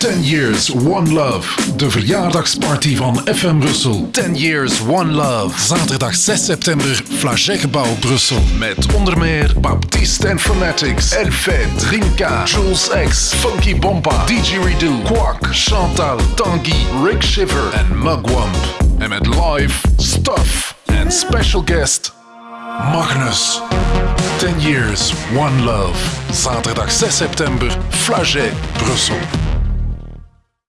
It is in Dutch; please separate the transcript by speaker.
Speaker 1: 10 Years One Love. De verjaardagsparty van FM Brussel. 10 Years One Love. Zaterdag 6 september, Flagetgebouw Brussel. Met onder meer Baptiste en Fanatics, Elfet, Drinka, Jules X, Funky Bompa, DJ Redo, Quark, Chantal, Tanguy, Rick Shiver en Mugwump. En met live, Stuff en special guest Magnus. 10 Years, One Love. Zaterdag 6 september, Flaget, Brussel.